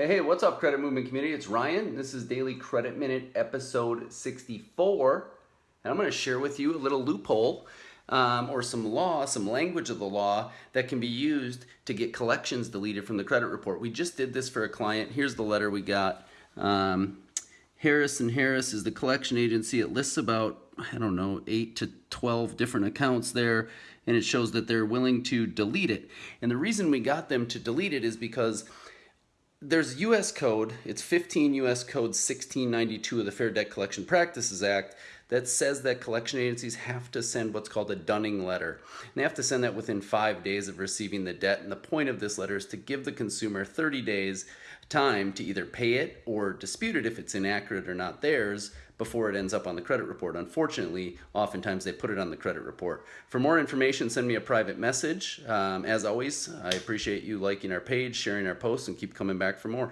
Hey, hey, what's up, Credit Movement community? It's Ryan. This is Daily Credit Minute, episode 64. And I'm going to share with you a little loophole um, or some law, some language of the law that can be used to get collections deleted from the credit report. We just did this for a client. Here's the letter we got. Um, Harris and Harris is the collection agency. It lists about, I don't know, 8 to 12 different accounts there, and it shows that they're willing to delete it. And the reason we got them to delete it is because there's US code, it's 15 US code 1692 of the Fair Debt Collection Practices Act that says that collection agencies have to send what's called a dunning letter. And they have to send that within five days of receiving the debt. And the point of this letter is to give the consumer 30 days time to either pay it or dispute it if it's inaccurate or not theirs before it ends up on the credit report. Unfortunately, oftentimes they put it on the credit report. For more information, send me a private message. Um, as always, I appreciate you liking our page, sharing our posts, and keep coming back for more.